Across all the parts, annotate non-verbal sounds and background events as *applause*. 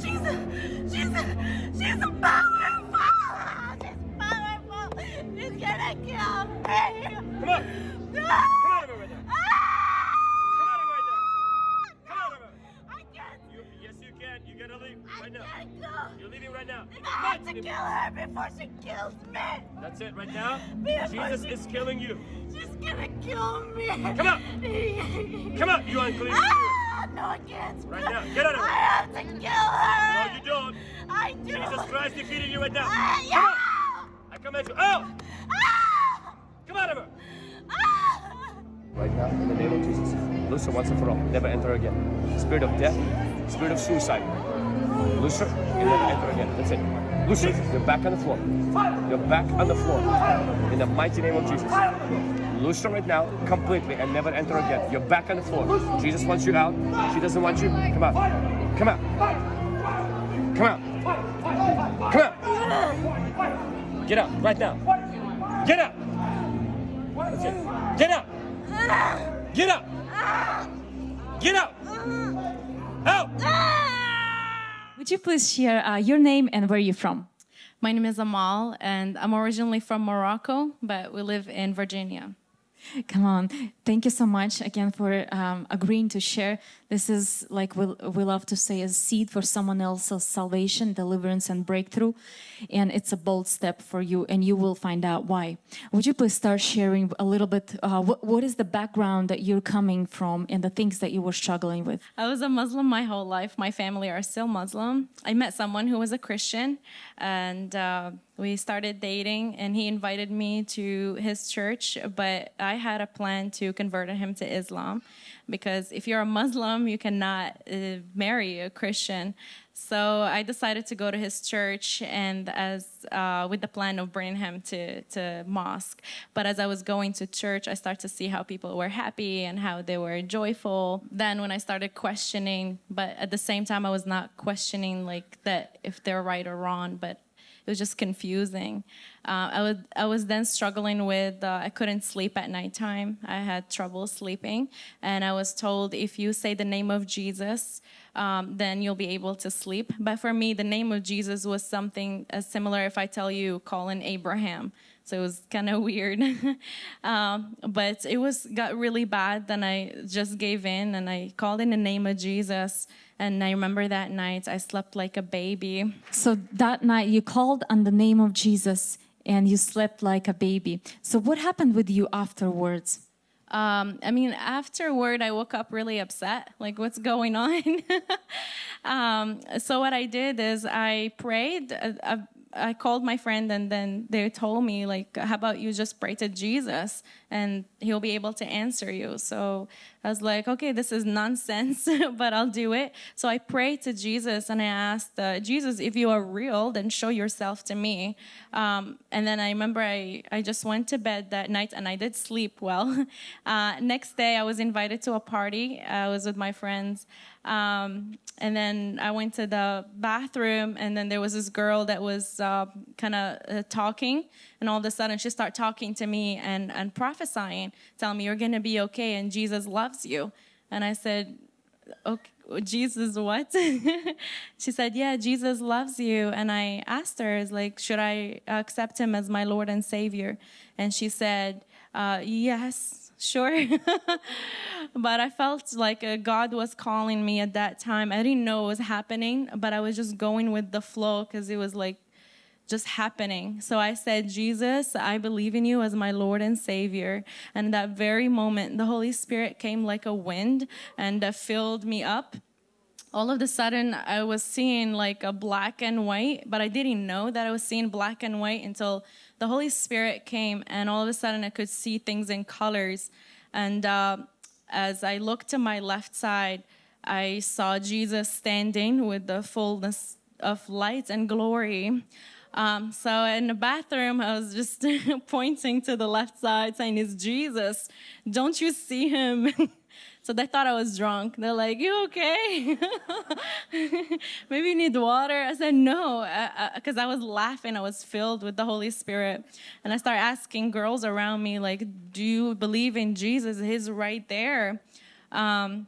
She's she's she's she's powerful. She's powerful. She's gonna kill me. Come on. Come out of it right now. Come out of it right now. Come out of. I can't. You, yes, you can. You gotta leave I right now. can't go. You're leaving right now. I have to kill her before she kills me. That's it right now. Before Jesus she- is killing you. She's gonna kill me. Come out. *laughs* Come out, you unclean. Ah, no, I can't. Right now. Get out of I have to kill her. No, you don't. I do. Jesus Christ defeated you right now. Come yeah. out. I command you. Out. Ah, Come out of her. ah. Right now, in the name of Jesus. Loose her once and for all. Never enter again. Spirit of death, spirit of suicide. Loose her and never enter again. That's it. Loose her. You're back on the floor. You're back on the floor. In the mighty name of Jesus. Loose her right now completely and never enter again. You're back on the floor. Jesus wants you out. She doesn't want you. Come out. Come out. Come out. Come out. Get up, right now. Get up. That's it. Get up. Get up. Get up. Out. Would you please share uh, your name and where you're from? My name is Amal, and I'm originally from Morocco, but we live in Virginia. Come on. Thank you so much again for um, agreeing to share. This is like we, we love to say a seed for someone else's salvation, deliverance, and breakthrough. And it's a bold step for you, and you will find out why. Would you please start sharing a little bit? Uh, what, what is the background that you're coming from and the things that you were struggling with? I was a Muslim my whole life. My family are still Muslim. I met someone who was a Christian, and uh, we started dating. And he invited me to his church, but I had a plan to convert him to Islam, because if you're a Muslim, you cannot uh, marry a Christian. So I decided to go to his church, and as uh, with the plan of bringing him to to mosque. But as I was going to church, I started to see how people were happy and how they were joyful. Then when I started questioning, but at the same time, I was not questioning like that if they're right or wrong, but it was just confusing. Uh, I was I was then struggling with uh, I couldn't sleep at nighttime. I had trouble sleeping, and I was told if you say the name of Jesus, um, then you'll be able to sleep. But for me, the name of Jesus was something as similar. If I tell you calling Abraham, so it was kind of *laughs* weird. um, but it was got really bad. Then I just gave in and I called in the name of Jesus. And I remember that night I slept like a baby. So that night you called on the name of Jesus and you slept like a baby. So what happened with you afterwards? Um, I mean, afterward, I woke up really upset. Like, what's going on? *laughs* um, so what I did is I prayed. Uh, I, I called my friend, and then they told me, like, how about you just pray to Jesus, and He'll be able to answer you. So I was like, okay, this is nonsense, *laughs* but I'll do it. So I prayed to Jesus, and I asked uh, Jesus, if you are real, then show yourself to me. Um, and then I remember I I just went to bed that night, and I did sleep well. *laughs* Uh, next day, I was invited to a party. I was with my friends. Um, and then I went to the bathroom, and then there was this girl that was uh, kind of uh, talking, and all of a sudden she started talking to me and, and prophesying, telling me, You're going to be okay, and Jesus loves you. And I said, Okay, Jesus, what? *laughs* she said, Yeah, Jesus loves you. And I asked her, is like, should I accept him as my Lord and Savior? And she said, uh, Yes, sure. *laughs* but I felt like uh, God was calling me at that time. I didn't know what was happening, but I was just going with the flow because it was like just happening. So I said, Jesus, I believe in you as my Lord and Savior. And that very moment, the Holy Spirit came like a wind and uh, filled me up. All of a sudden, I was seeing like a black and white, but I didn't know that I was seeing black and white until the Holy Spirit came, and all of a sudden, I could see things in colors. And uh, as I looked to my left side, I saw Jesus standing with the fullness of light and glory. Um, so in the bathroom, I was just *laughs* pointing to the left side, saying, "It's Jesus! Don't you see him?" *laughs* So they thought I was drunk. They're like, "You okay? *laughs* Maybe you need water." I said, "No," because I, I, I was laughing. I was filled with the Holy Spirit, and I started asking girls around me, like, "Do you believe in Jesus? He's right there." Um,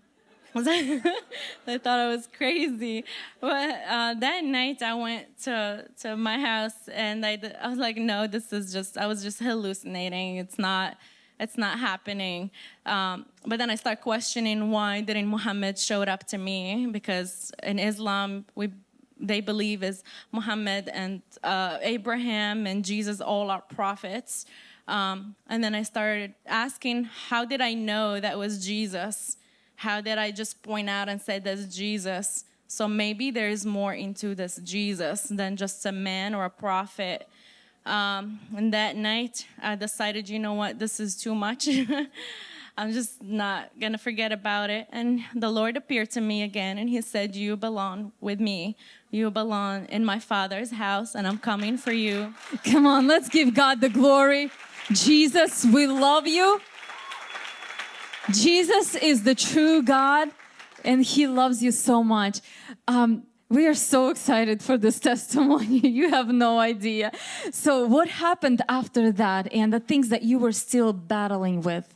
*laughs* they thought I was crazy. But uh, that night I went to to my house and I, I was like, no, this is just I was just hallucinating. It's not it's not happening. Um, but then I start questioning why didn't Muhammad showed up to me because in Islam we they believe is Muhammad and uh, Abraham and Jesus all are prophets. Um, and then I started asking, how did I know that was Jesus? How did I just point out and say that's Jesus? So maybe there is more into this Jesus than just a man or a prophet. Um, and that night, I decided, you know what, this is too much. *laughs* I'm just not gonna forget about it. And the Lord appeared to me again and He said, You belong with me. You belong in my Father's house, and I'm coming for you. *laughs* Come on, let's give God the glory. Jesus, we love you. Jesus is the true God and He loves you so much. Um, we are so excited for this *laughs* testimony. you have no idea. So, what happened after that and the things that you were still battling with?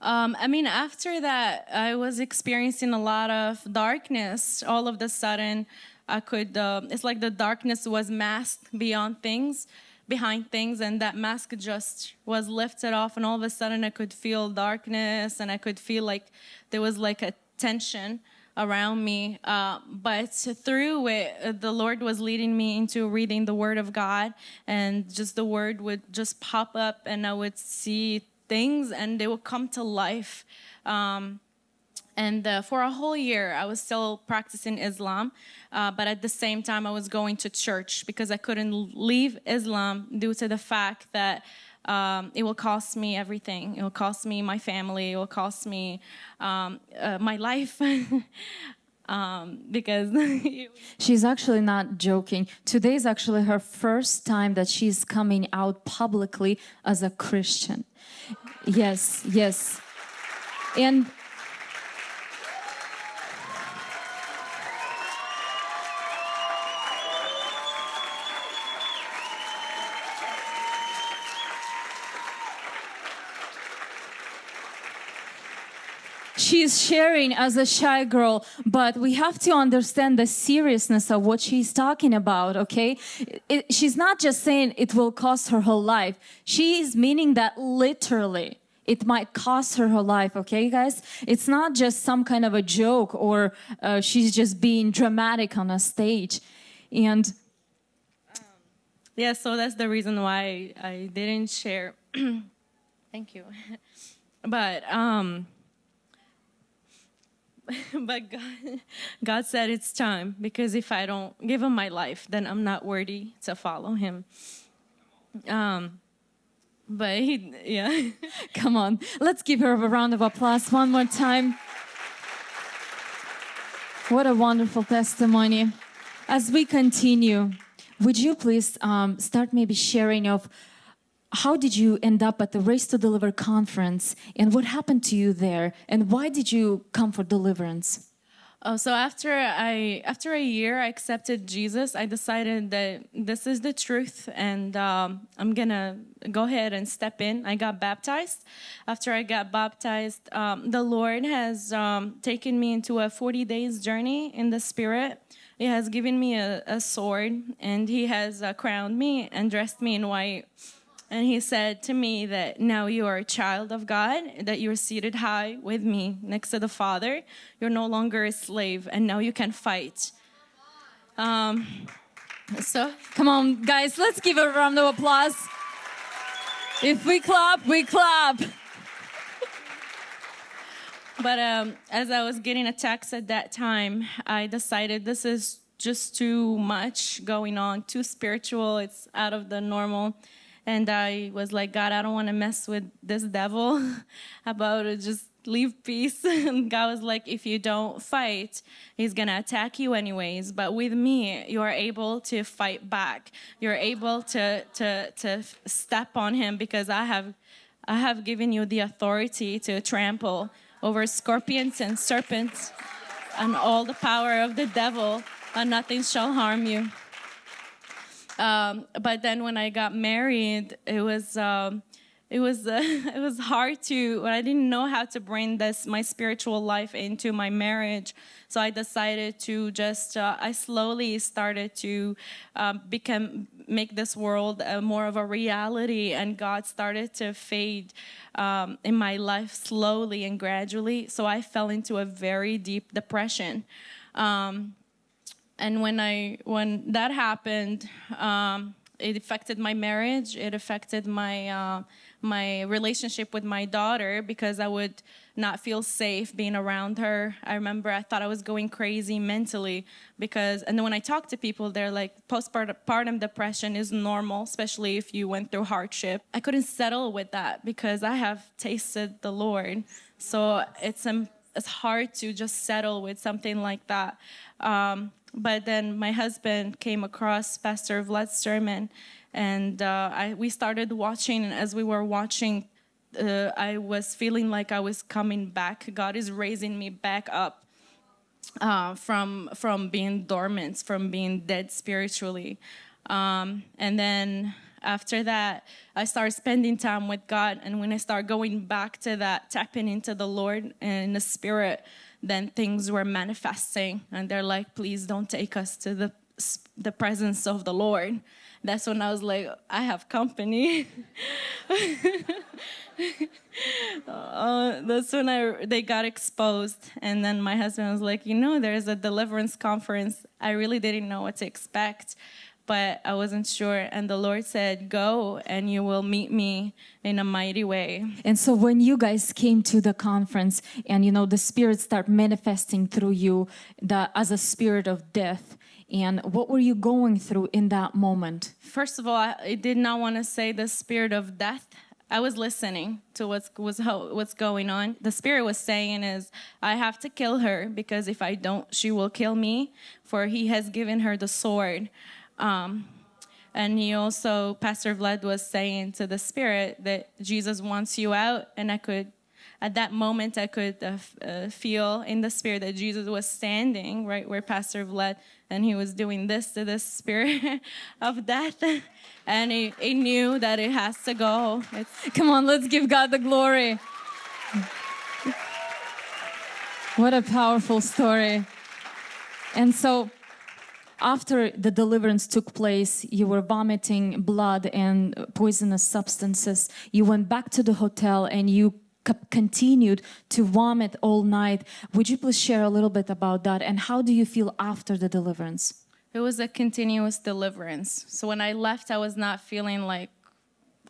Um, I mean, after that, I was experiencing a lot of darkness. All of the sudden, I could, uh, it's like the darkness was masked beyond things behind things and that mask just was lifted off and all of a sudden i could feel darkness and i could feel like there was like a tension around me. Uh, but through it the lord was leading me into reading the word of god and just the word would just pop up and i would see things and they would come to life. Um, and uh, for a whole year, I was still practicing Islam, uh, but at the same time, I was going to church because I couldn't leave Islam due to the fact that um, it will cost me everything. It will cost me my family. It will cost me um, uh, my life. *laughs* um, because *laughs* she's actually not joking. Today is actually her first time that she's coming out publicly as a Christian. Yes, yes. And she's sharing as a shy girl, but we have to understand the seriousness of what she's talking about, okay? It, she's not just saying it will cost her whole life. She is meaning that literally. It might cost her her life, okay, guys? It's not just some kind of a joke or uh, she's just being dramatic on a stage. And um, yeah, so that's the reason why I didn't share. *clears throat* Thank you. *laughs* but um, *laughs* but God, God said it's time because if I don't give him my life, then I'm not worthy to follow him. Um, but he, yeah. *laughs* Come on, let's give her a round of applause one more time. What a wonderful testimony. As we continue, would you please um, start maybe sharing of how did you end up at the Raised to Deliver conference and what happened to you there and why did you come for deliverance? Oh, so after I after a year I accepted Jesus, I decided that this is the truth, and um, I'm gonna go ahead and step in. I got baptized. After I got baptized, um, the Lord has um, taken me into a 40 days journey in the Spirit. He has given me a, a sword, and He has uh, crowned me and dressed me in white and he said to me that now you are a child of God, that you're seated high with me next to the Father. You're no longer a slave, and now you can fight. Um, so, come on, guys, let's give a round of applause. If we clap, we clap. but um, as I was getting attacked at that time, I decided this is just too much going on, too spiritual. It's out of the normal and I was like, God, I don't want to mess with this devil *laughs* about it. Just leave peace. *laughs* And God was like, if you don't fight, he's going to attack you anyways. But with me, you are able to fight back. You're able to, to, to step on him because I have, I have given you the authority to trample over scorpions and serpents and all the power of the devil, and nothing shall harm you. Um, but then when I got married, it was um, it was uh, *laughs* it was hard to. I didn't know how to bring this my spiritual life into my marriage, so I decided to just. Uh, I slowly started to um, become make this world uh, more of a reality, and God started to fade um, in my life slowly and gradually. So I fell into a very deep depression. Um, and when I when that happened, um, it affected my marriage. It affected my uh, my relationship with my daughter because I would not feel safe being around her. I remember I thought I was going crazy mentally because, and then when I talk to people, they're like, postpartum depression is normal, especially if you went through hardship. I couldn't settle with that because I have tasted the Lord. So it's um, it's hard to just settle with something like that. Um, but then my husband came across Pastor Vlad's sermon, and uh, I, we started watching. And as we were watching, uh, I was feeling like I was coming back. God is raising me back up uh, from from being dormant, from being dead spiritually. Um, and then after that, I started spending time with God. And when I started going back to that, tapping into the Lord and the Spirit, then things were manifesting. And they're like please don't take us to the the presence of the lord. That's when i was like i have company. *laughs* Uh, that's when I they got exposed, and then my husband was like, you know, there's a deliverance conference. I really didn't know what to expect, but I wasn't sure. And the Lord said, Go and you will meet me in a mighty way. And so when you guys came to the conference and you know the spirit start manifesting through you the, as a spirit of death, and what were you going through in that moment? First of all, I did not want to say the spirit of death. I was listening to what's was what's going on. The spirit was saying is I have to kill her because if I don't, she will kill me. For he has given her the sword. Um, and he also, Pastor Vlad was saying to the Spirit that Jesus wants you out. And I could, at that moment, I could uh, uh, feel in the Spirit that Jesus was standing right where Pastor Vlad, and he was doing this to the Spirit *laughs* of death. And he, he knew that it has to go. It's, Come on, let's give God the glory. What a powerful story. And so, after the deliverance took place, you were vomiting blood and poisonous substances. You went back to the hotel and you continued to vomit all night. Would you please share a little bit about that and how do you feel after the deliverance? It was a continuous deliverance. So when I left, I was not feeling like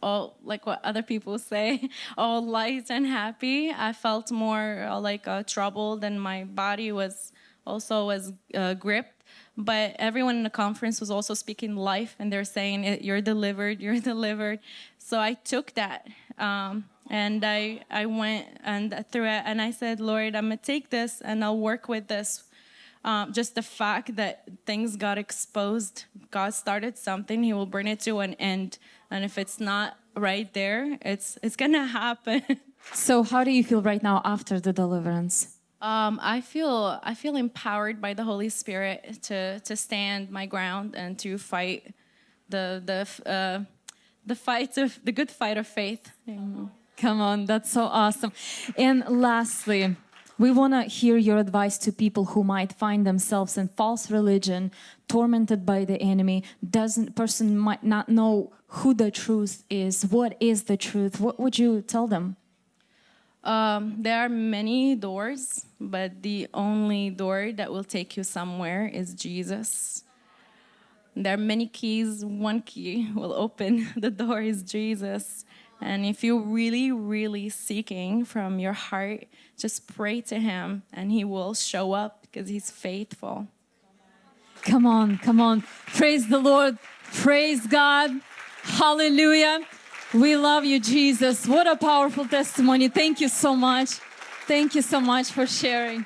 all like what other people say, *laughs* all light and happy. I felt more uh, like uh, troubled, and my body was also was uh, gripped but everyone in the conference was also speaking life and they're saying you're delivered *laughs* you're delivered. So i took that um, and i i went and through it and i said lord i'm gonna take this and i'll work with this. Um, just the fact that things got exposed god started something he will bring it to an end. And if it's not right there it's it's gonna *laughs* happen. So how do you feel right now after the deliverance um, I feel I feel empowered by the Holy Spirit to to stand my ground and to fight the the uh, the fight of the good fight of faith. Come on, that's so awesome. And lastly, we want to hear your advice to people who might find themselves in false religion, tormented by the enemy. Doesn't person might not know who the truth is. What is the truth? What would you tell them? Um, there are many doors, but the only door that will take you somewhere is Jesus. There are many keys. One key will open *laughs* the door is Jesus. And if you're really, really seeking from your heart, just pray to Him and He will show up because He's faithful. Come on, come on. Praise the Lord. Praise God. Hallelujah. We love you, Jesus. What a powerful testimony. Thank you so much. Thank you so much for sharing.